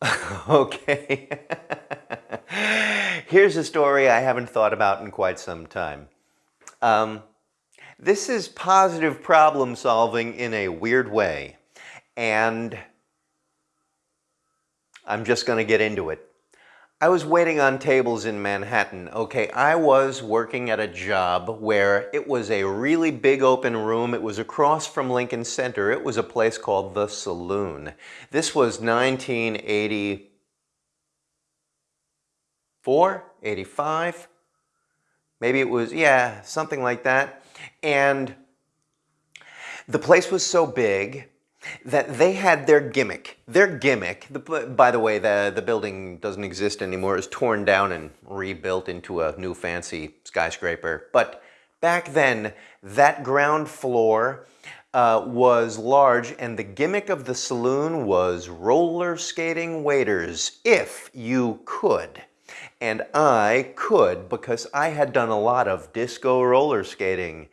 okay. Here's a story I haven't thought about in quite some time. Um, this is positive problem solving in a weird way. And I'm just going to get into it. I was waiting on tables in Manhattan. Okay, I was working at a job where it was a really big open room. It was across from Lincoln Center. It was a place called The Saloon. This was 1984, 85. Maybe it was, yeah, something like that. And the place was so big that they had their gimmick. Their gimmick, the, by the way, the, the building doesn't exist anymore. It was torn down and rebuilt into a new fancy skyscraper. But back then, that ground floor uh, was large and the gimmick of the saloon was roller skating waiters, if you could. And I could because I had done a lot of disco roller skating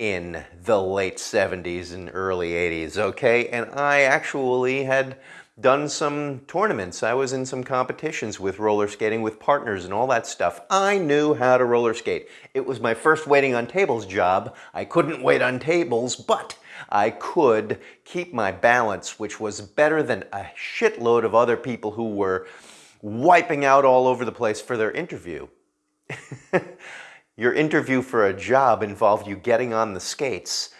in the late 70s and early 80s, okay? And I actually had done some tournaments. I was in some competitions with roller skating with partners and all that stuff. I knew how to roller skate. It was my first waiting on tables job. I couldn't wait on tables, but I could keep my balance, which was better than a shitload of other people who were wiping out all over the place for their interview. Your interview for a job involved you getting on the skates,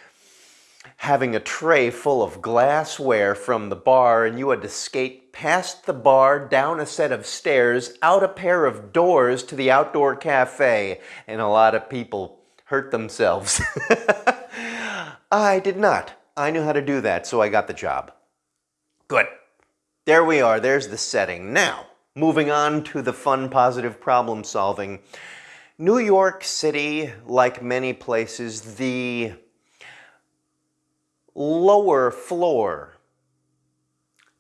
having a tray full of glassware from the bar, and you had to skate past the bar, down a set of stairs, out a pair of doors to the outdoor cafe, and a lot of people hurt themselves. I did not. I knew how to do that, so I got the job. Good. There we are. There's the setting. Now, moving on to the fun, positive problem solving. New York City, like many places, the lower floor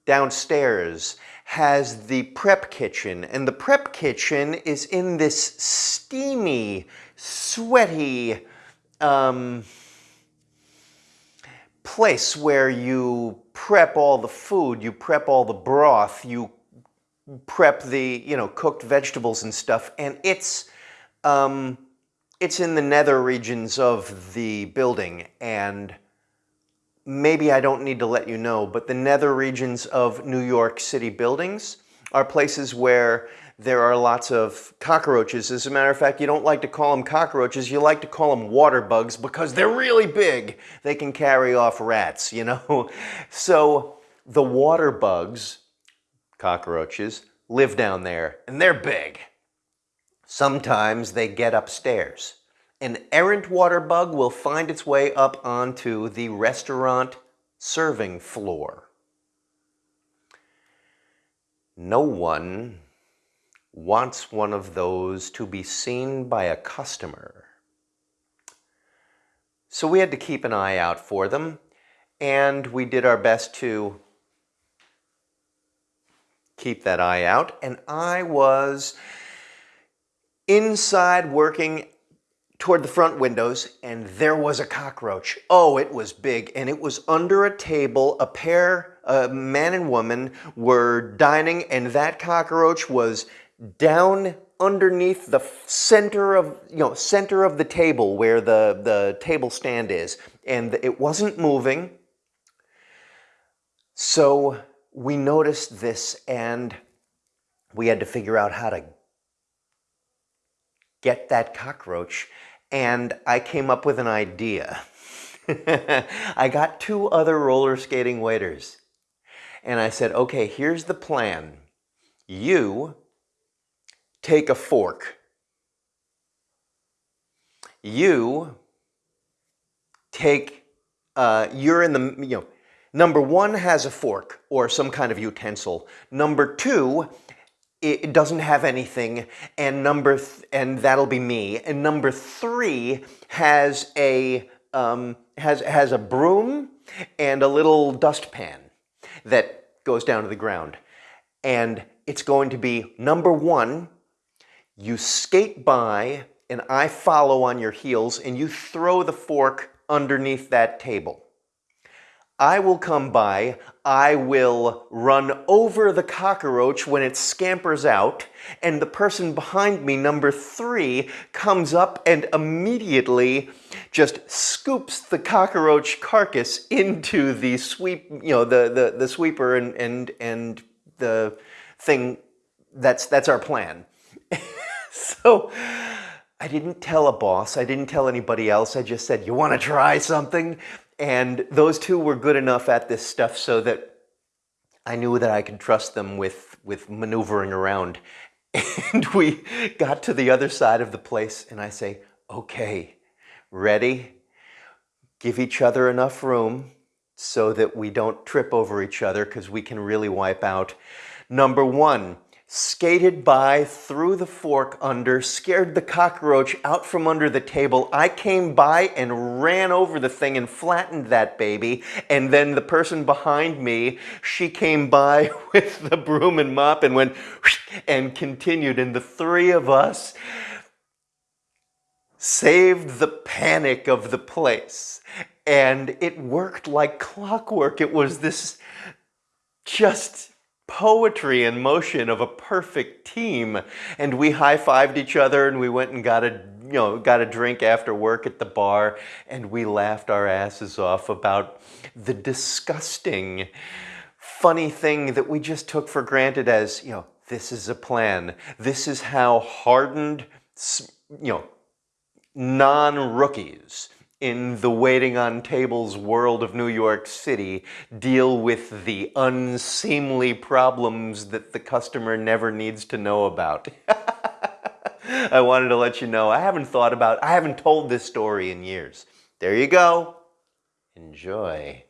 downstairs has the prep kitchen and the prep kitchen is in this steamy, sweaty um, place where you prep all the food, you prep all the broth, you prep the, you know, cooked vegetables and stuff and it's um, it's in the nether regions of the building and maybe I don't need to let you know, but the nether regions of New York City buildings are places where there are lots of cockroaches. As a matter of fact, you don't like to call them cockroaches, you like to call them water bugs because they're really big. They can carry off rats, you know? So the water bugs, cockroaches, live down there and they're big. Sometimes they get upstairs. An errant water bug will find its way up onto the restaurant serving floor. No one wants one of those to be seen by a customer. So we had to keep an eye out for them, and we did our best to keep that eye out. And I was inside working toward the front windows and there was a cockroach. Oh, it was big and it was under a table. A pair, a man and woman were dining and that cockroach was down underneath the center of, you know, center of the table where the, the table stand is. And it wasn't moving. So we noticed this and we had to figure out how to get that cockroach. And I came up with an idea. I got two other roller skating waiters. And I said, okay, here's the plan. You take a fork. You take, uh, you're in the, you know, number one has a fork or some kind of utensil. Number two it doesn't have anything, and number and that'll be me. And number three has a um, has has a broom and a little dustpan that goes down to the ground, and it's going to be number one. You skate by, and I follow on your heels, and you throw the fork underneath that table. I will come by, I will run over the cockroach when it scampers out, and the person behind me, number three, comes up and immediately just scoops the cockroach carcass into the sweep, you know, the, the, the sweeper and, and, and the thing, that's, that's our plan. so I didn't tell a boss, I didn't tell anybody else, I just said, you want to try something? And those two were good enough at this stuff so that I knew that I could trust them with, with maneuvering around. And we got to the other side of the place and I say, okay, ready? Give each other enough room so that we don't trip over each other because we can really wipe out. Number one, skated by, threw the fork under, scared the cockroach out from under the table. I came by and ran over the thing and flattened that baby. And then the person behind me, she came by with the broom and mop and went and continued. And the three of us saved the panic of the place. And it worked like clockwork. It was this just poetry in motion of a perfect team. And we high-fived each other and we went and got a, you know, got a drink after work at the bar and we laughed our asses off about the disgusting, funny thing that we just took for granted as, you know, this is a plan. This is how hardened, you know, non-rookies in the waiting on tables world of New York City deal with the unseemly problems that the customer never needs to know about. I wanted to let you know, I haven't thought about, I haven't told this story in years. There you go. Enjoy.